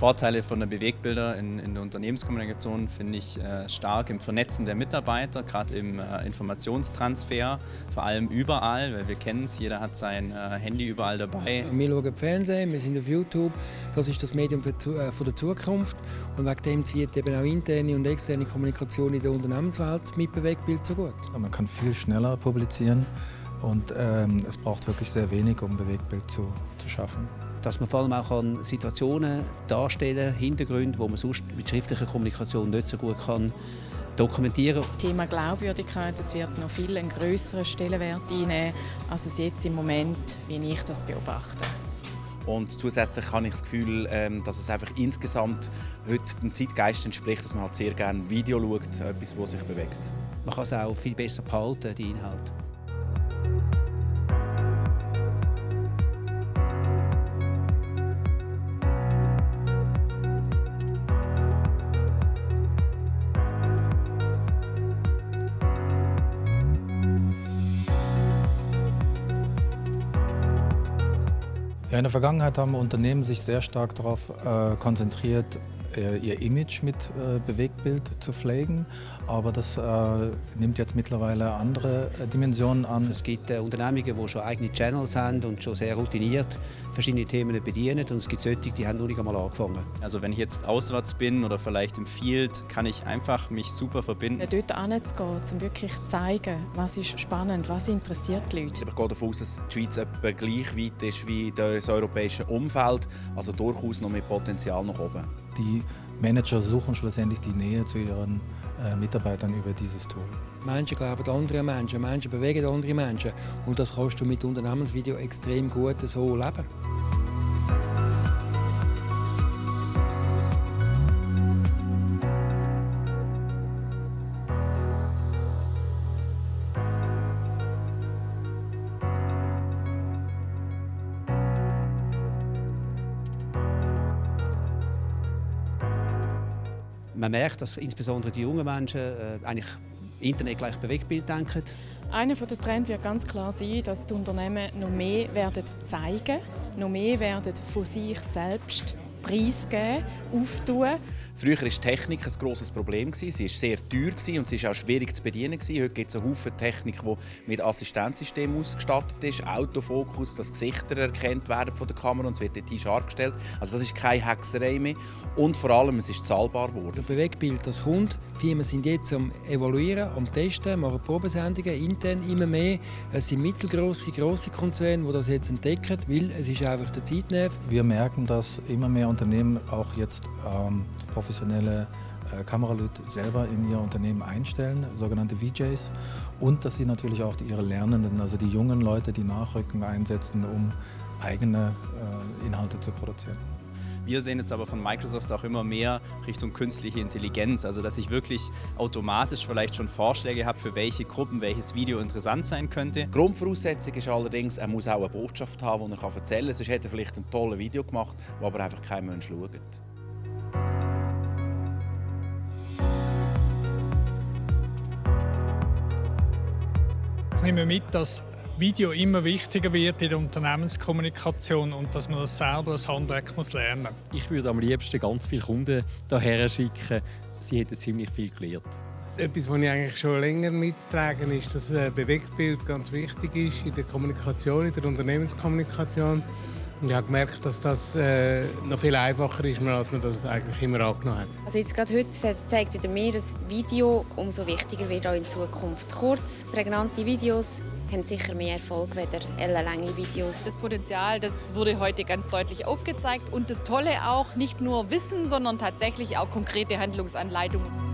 Vorteile von der Bewegbilder in, in der Unternehmenskommunikation finde ich äh, stark im Vernetzen der Mitarbeiter, gerade im äh, Informationstransfer, vor allem überall, weil wir kennen es, jeder hat sein äh, Handy überall dabei. Wir schauen Fernsehen, wir sind auf YouTube, das ist das Medium für, äh, für die Zukunft und wegen dem zieht eben auch interne und externe Kommunikation in der Unternehmenswelt mit Bewegbild so gut. Man kann viel schneller publizieren und ähm, es braucht wirklich sehr wenig, um Bewegbild zu, zu schaffen dass man vor allem auch an Situationen darstellen Hintergründe, wo man sonst mit schriftlicher Kommunikation nicht so gut kann dokumentieren. Das Thema Glaubwürdigkeit das wird noch viel einen größeren Stellenwert einnehmen, als es jetzt im Moment, wie ich das beobachte. Und zusätzlich habe ich das Gefühl, ähm, dass es einfach insgesamt heute dem Zeitgeist entspricht, dass man halt sehr gerne Video schaut, etwas, das sich bewegt. Man kann es auch viel besser behalten, die Inhalte. Ja, in der Vergangenheit haben Unternehmen sich sehr stark darauf äh, konzentriert, ihr Image mit äh, Bewegtbild zu pflegen, aber das äh, nimmt jetzt mittlerweile andere äh, Dimensionen an. Es gibt äh, Unternehmungen, die schon eigene Channels haben und schon sehr routiniert verschiedene Themen bedienen und es gibt solche, die haben noch nicht einmal angefangen. Also wenn ich jetzt auswärts bin oder vielleicht im Field, kann ich einfach mich super verbinden. Dort hinzugehen, um wirklich zu zeigen, was ist spannend, was interessiert die Leute. Ich gehe davon aus, dass die Schweiz etwa gleich weit ist wie das europäische Umfeld, also durchaus noch mit Potenzial nach oben. Die Manager suchen schlussendlich die Nähe zu ihren äh, Mitarbeitern über dieses Tool. Menschen glauben andere Menschen, Menschen bewegen andere Menschen und das kannst du mit Unternehmensvideo extrem gut so leben. Man merkt, dass insbesondere die jungen Menschen äh, eigentlich Internet gleich Bewegtbild denken. Einer der Trends wird ganz klar sein, dass die Unternehmen noch mehr werden zeigen, noch mehr werden von sich selbst preisgeben, auftun. Früher war Technik ein grosses Problem. Sie war sehr teuer und sie war auch schwierig zu bedienen. Heute gibt es einen Haufen Technik, die mit Assistenzsystemen ausgestattet ist. Autofokus, dass Gesichter erkannt werden von der Kamera und es wird dort scharf gestellt. Also das ist keine Hexerei mehr. Und vor allem, es ist zahlbar geworden. Das Bewegtbild, das kommt. Firmen sind jetzt am Evaluieren, am Testen, machen Probesendungen intern immer mehr. Es sind mittelgroße, große Konzerne, die das jetzt entdecken, weil es ist einfach der Zeitnerv. Wir merken, dass immer mehr Unternehmen auch jetzt ähm, professionelle äh, Kameraleute selber in ihr Unternehmen einstellen, sogenannte VJs, und dass sie natürlich auch ihre Lernenden, also die jungen Leute, die nachrücken, einsetzen, um eigene äh, Inhalte zu produzieren. Wir sehen jetzt aber von Microsoft auch immer mehr Richtung künstliche Intelligenz, also dass ich wirklich automatisch vielleicht schon Vorschläge habe, für welche Gruppen welches Video interessant sein könnte. Grundvoraussetzung ist allerdings, er muss auch eine Botschaft haben, die er erzählen kann. Sonst hätte er vielleicht ein tolles Video gemacht, wo aber einfach kein Mensch schaut. Ich nehme mit, dass Video immer wichtiger wird in der Unternehmenskommunikation und dass man das selber als Handwerk muss lernen Ich würde am liebsten ganz viele Kunden hierher schicken. Sie hätten ziemlich viel gelernt. Etwas, was ich eigentlich schon länger mittrage, ist, dass ein Bewegtbild ganz wichtig ist in der Kommunikation, in der Unternehmenskommunikation. Ich habe gemerkt, dass das äh, noch viel einfacher ist, als man das eigentlich immer angenommen hat. Also jetzt gerade heute zeigt wieder mehr, dass Video umso wichtiger wird auch in Zukunft. Kurz, prägnante Videos haben sicher mehr Erfolg als ellenlange Videos. Das Potenzial, das wurde heute ganz deutlich aufgezeigt und das Tolle auch, nicht nur Wissen, sondern tatsächlich auch konkrete Handlungsanleitungen.